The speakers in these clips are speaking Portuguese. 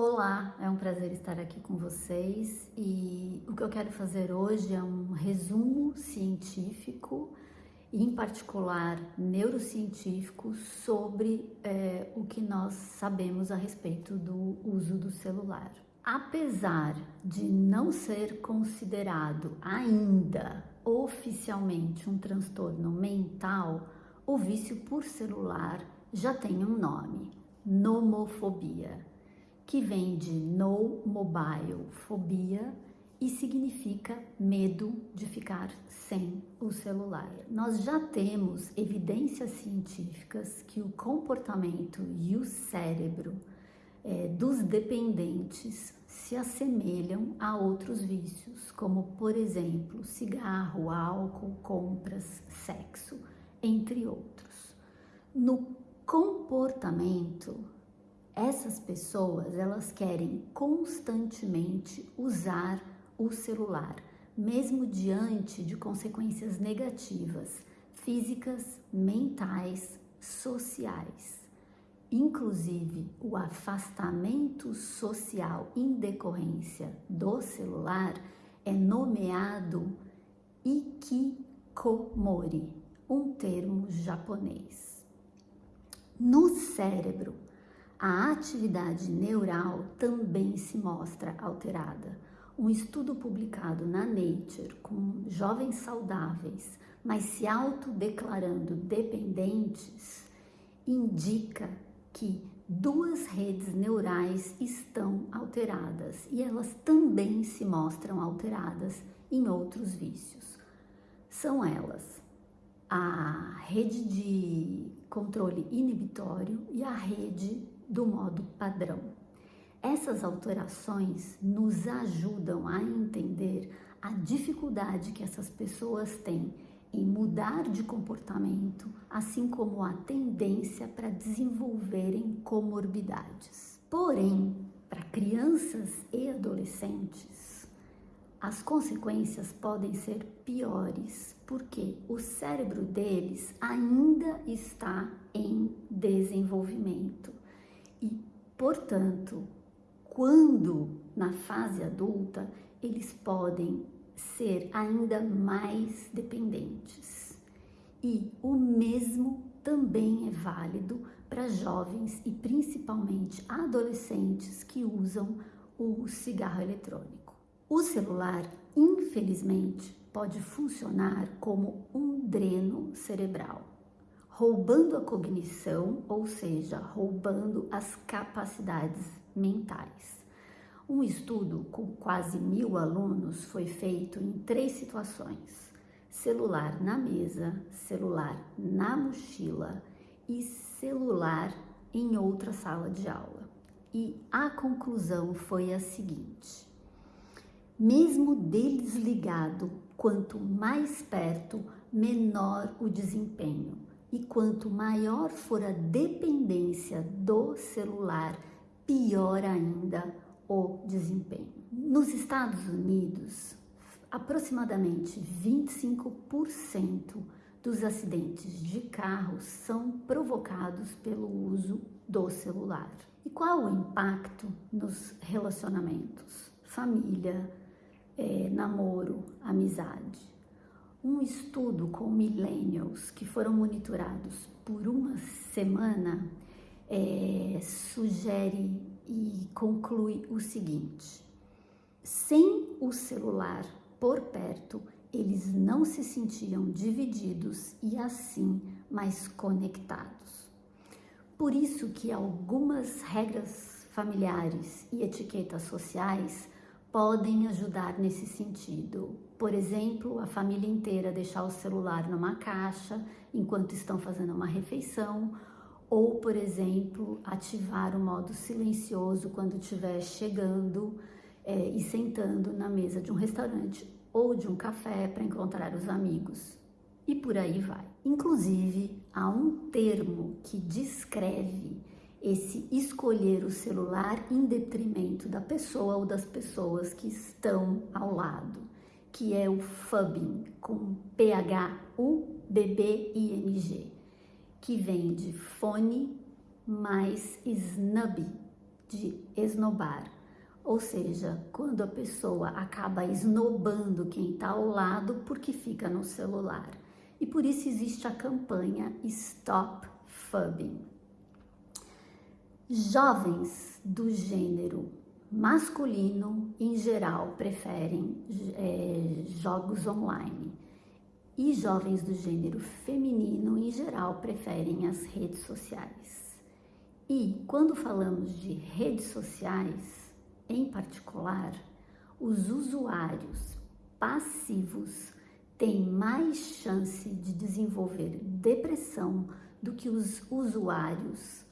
Olá, é um prazer estar aqui com vocês e o que eu quero fazer hoje é um resumo científico, em particular neurocientífico, sobre é, o que nós sabemos a respeito do uso do celular. Apesar de não ser considerado ainda oficialmente um transtorno mental, o vício por celular já tem um nome: nomofobia que vem de no mobile fobia e significa medo de ficar sem o celular. Nós já temos evidências científicas que o comportamento e o cérebro é, dos dependentes se assemelham a outros vícios, como por exemplo cigarro, álcool, compras, sexo, entre outros. No comportamento essas pessoas, elas querem constantemente usar o celular, mesmo diante de consequências negativas, físicas, mentais, sociais. Inclusive, o afastamento social em decorrência do celular é nomeado ikikomori, um termo japonês. No cérebro, a atividade neural também se mostra alterada. Um estudo publicado na Nature com jovens saudáveis, mas se autodeclarando dependentes, indica que duas redes neurais estão alteradas e elas também se mostram alteradas em outros vícios. São elas a rede de controle inibitório e a rede do modo padrão. Essas alterações nos ajudam a entender a dificuldade que essas pessoas têm em mudar de comportamento, assim como a tendência para desenvolverem comorbidades. Porém, para crianças e adolescentes, as consequências podem ser piores, porque o cérebro deles ainda está em desenvolvimento. Portanto, quando na fase adulta, eles podem ser ainda mais dependentes. E o mesmo também é válido para jovens e principalmente adolescentes que usam o cigarro eletrônico. O celular, infelizmente, pode funcionar como um dreno cerebral roubando a cognição, ou seja, roubando as capacidades mentais. Um estudo com quase mil alunos foi feito em três situações: celular na mesa, celular na mochila e celular em outra sala de aula. E a conclusão foi a seguinte: mesmo desligado, quanto mais perto, menor o desempenho e quanto maior for a dependência do celular, pior ainda o desempenho. Nos Estados Unidos, aproximadamente 25% dos acidentes de carro são provocados pelo uso do celular. E qual o impacto nos relacionamentos? Família, é, namoro, amizade um estudo com millennials que foram monitorados por uma semana é, sugere e conclui o seguinte: sem o celular por perto, eles não se sentiam divididos e assim mais conectados. Por isso que algumas regras familiares e etiquetas sociais podem ajudar nesse sentido. Por exemplo, a família inteira deixar o celular numa caixa enquanto estão fazendo uma refeição, ou, por exemplo, ativar o modo silencioso quando estiver chegando é, e sentando na mesa de um restaurante ou de um café para encontrar os amigos. E por aí vai. Inclusive, há um termo que descreve esse escolher o celular em detrimento da pessoa ou das pessoas que estão ao lado, que é o fubbing, com P-H-U-B-B-I-N-G, que vem de fone mais snub, de esnobar, ou seja, quando a pessoa acaba esnobando quem está ao lado porque fica no celular. E por isso existe a campanha Stop Fubbing. Jovens do gênero masculino, em geral, preferem é, jogos online. E jovens do gênero feminino, em geral, preferem as redes sociais. E quando falamos de redes sociais, em particular, os usuários passivos têm mais chance de desenvolver depressão do que os usuários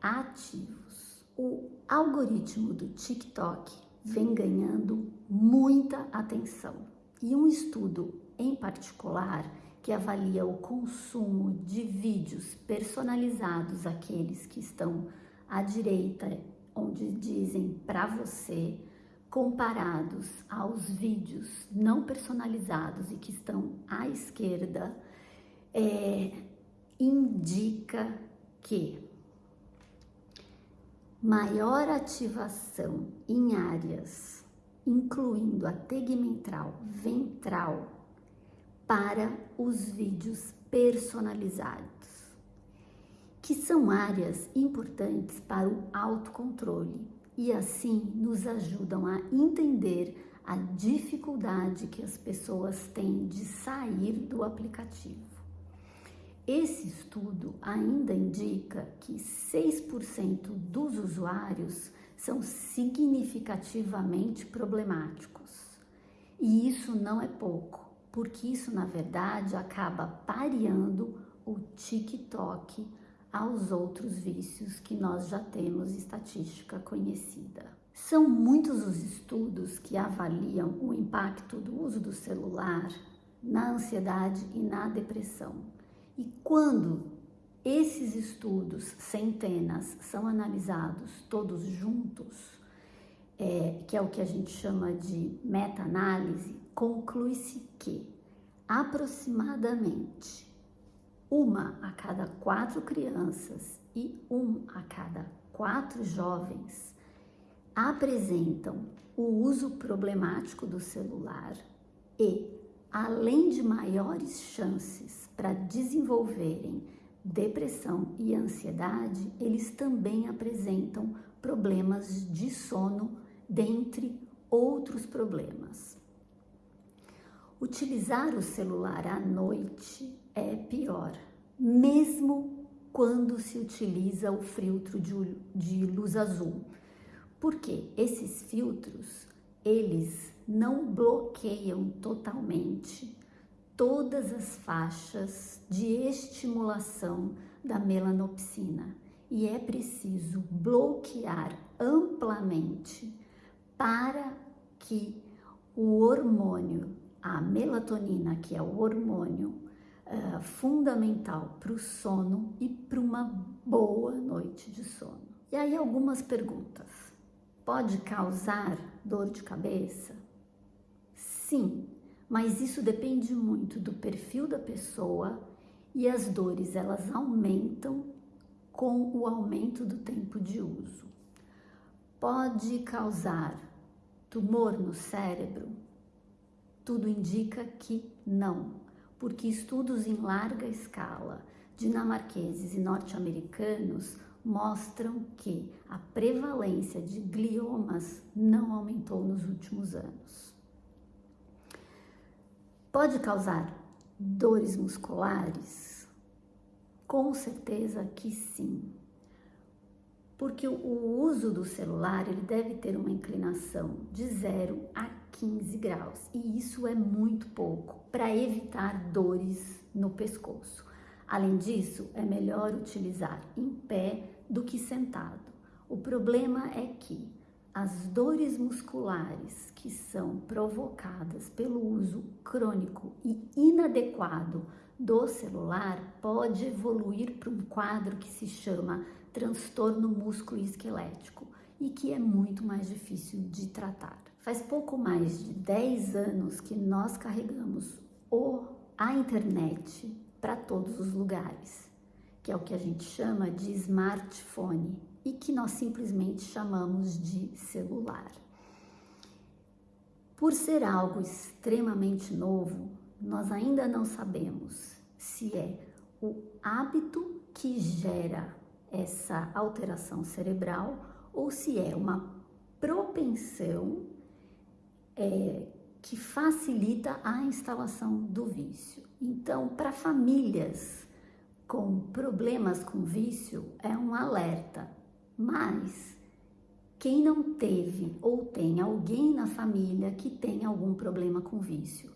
ativos. O algoritmo do TikTok vem ganhando muita atenção. E um estudo em particular que avalia o consumo de vídeos personalizados, aqueles que estão à direita, onde dizem para você, comparados aos vídeos não personalizados e que estão à esquerda, é, indica que maior ativação em áreas, incluindo a tegmentral ventral, para os vídeos personalizados, que são áreas importantes para o autocontrole e assim nos ajudam a entender a dificuldade que as pessoas têm de sair do aplicativo. Esse estudo ainda indica que 6% dos usuários são significativamente problemáticos. E isso não é pouco, porque isso na verdade acaba pareando o TikTok aos outros vícios que nós já temos estatística conhecida. São muitos os estudos que avaliam o impacto do uso do celular na ansiedade e na depressão. E quando esses estudos, centenas, são analisados todos juntos, é, que é o que a gente chama de meta-análise, conclui-se que aproximadamente uma a cada quatro crianças e um a cada quatro jovens apresentam o uso problemático do celular e além de maiores chances para desenvolverem depressão e ansiedade, eles também apresentam problemas de sono, dentre outros problemas. Utilizar o celular à noite é pior, mesmo quando se utiliza o filtro de, luz azul, porque esses filtros eles não bloqueiam totalmente todas as faixas de estimulação da melanopsina e é preciso bloquear amplamente para que o hormônio, a melatonina, que é o hormônio uh, fundamental para o sono e para uma boa noite de sono. E aí algumas perguntas. Pode causar dor de cabeça? Sim, mas isso depende muito do perfil da pessoa e as dores elas aumentam com o aumento do tempo de uso. Pode causar tumor no cérebro? Tudo indica que não, porque estudos em larga escala dinamarqueses e norte-americanos mostram que a prevalência de gliomas não aumentou nos últimos anos. Pode causar dores musculares? Com certeza que sim. Porque o uso do celular ele deve ter uma inclinação de 0 a 15 graus e isso é muito pouco para evitar dores no pescoço. Além disso, é melhor utilizar em pé do que sentado. O problema é que as dores musculares que são provocadas pelo uso crônico e inadequado do celular pode evoluir para um quadro que se chama transtorno músculo-esquelético e que é muito mais difícil de tratar. Faz pouco mais de 10 anos que nós carregamos o, a internet para todos os lugares, que é o que a gente chama de smartphone e que nós simplesmente chamamos de celular. Por ser algo extremamente novo, nós ainda não sabemos se é o hábito que gera essa alteração cerebral ou se é uma propensão é, que facilita a instalação do vício. Então, para famílias com problemas com vício, é um alerta, mas quem não teve ou tem alguém na família que tem algum problema com vício.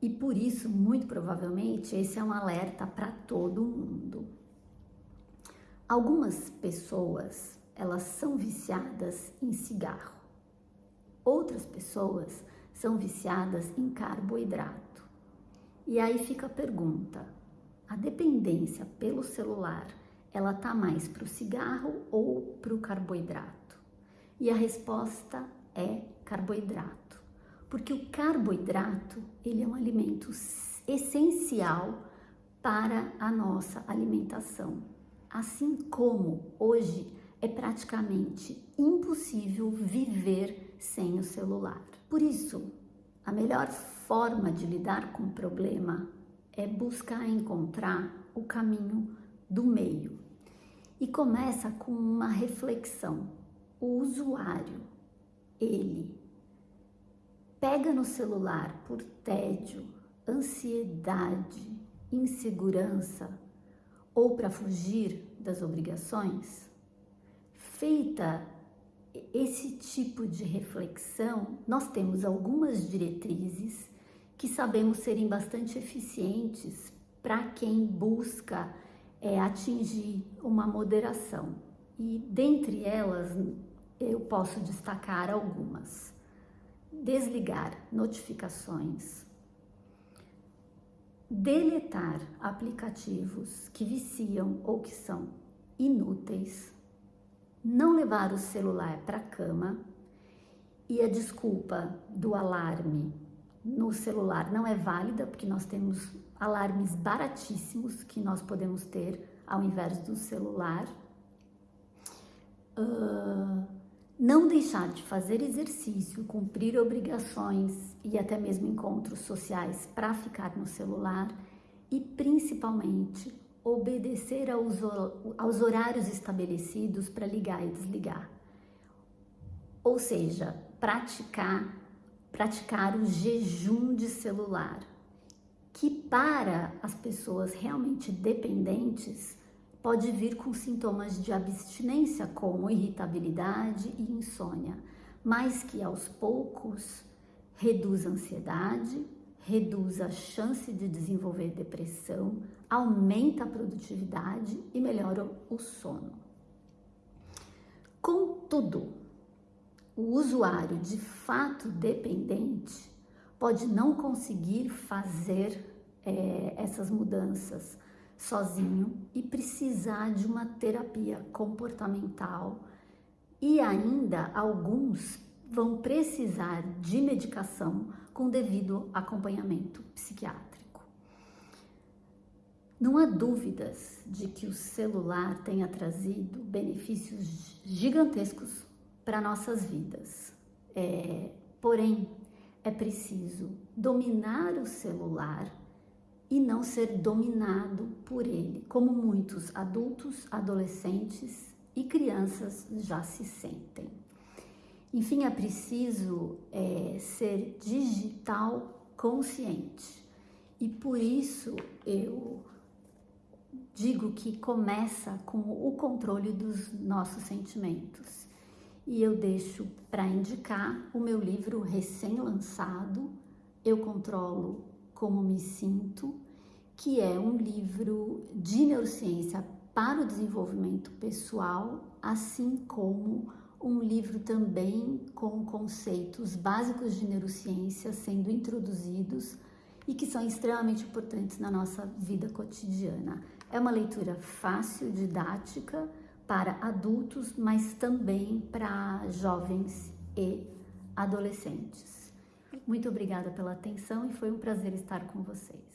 E por isso, muito provavelmente, esse é um alerta para todo mundo. Algumas pessoas, elas são viciadas em cigarro. Outras pessoas são viciadas em carboidrato. E aí fica a pergunta: a dependência pelo celular, ela tá mais para o cigarro ou para o carboidrato? E a resposta é carboidrato, porque o carboidrato ele é um alimento essencial para a nossa alimentação. Assim como hoje é praticamente impossível viver sem o celular. Por isso, a melhor forma de lidar com o problema é buscar encontrar o caminho do meio. E começa com uma reflexão. O usuário, ele pega no celular por tédio, ansiedade, insegurança ou para fugir das obrigações? Feita esse tipo de reflexão, nós temos algumas diretrizes que sabemos serem bastante eficientes para quem busca é, atingir uma moderação. E dentre elas, eu posso destacar algumas. Desligar notificações, deletar aplicativos que viciam ou que são inúteis, não levar o celular para a cama e a desculpa do alarme no celular não é válida, porque nós temos alarmes baratíssimos que nós podemos ter ao invés do celular. Uh, não deixar de fazer exercício, cumprir obrigações e até mesmo encontros sociais para ficar no celular e principalmente obedecer aos, aos horários estabelecidos para ligar e desligar. Ou seja, praticar, praticar o jejum de celular, que para as pessoas realmente dependentes pode vir com sintomas de abstinência, como irritabilidade e insônia, mas que aos poucos reduz a ansiedade, reduz a chance de desenvolver depressão, aumenta a produtividade e melhora o sono. Contudo, o usuário de fato dependente pode não conseguir fazer é, essas mudanças sozinho e precisar de uma terapia comportamental e ainda alguns vão precisar de medicação com devido acompanhamento psiquiátrico. Não há dúvidas de que o celular tenha trazido benefícios gigantescos para nossas vidas. É, porém, é preciso dominar o celular e não ser dominado por ele, como muitos adultos, adolescentes e crianças já se sentem. Enfim, é preciso é, ser digital consciente. E por isso eu digo que começa com o controle dos nossos sentimentos. E eu deixo para indicar o meu livro recém-lançado, Eu Controlo Como Me Sinto, que é um livro de neurociência para o desenvolvimento pessoal, assim como um livro também com conceitos básicos de neurociência sendo introduzidos e que são extremamente importantes na nossa vida cotidiana. É uma leitura fácil, didática para adultos, mas também para jovens e adolescentes. Muito obrigada pela atenção e foi um prazer estar com vocês.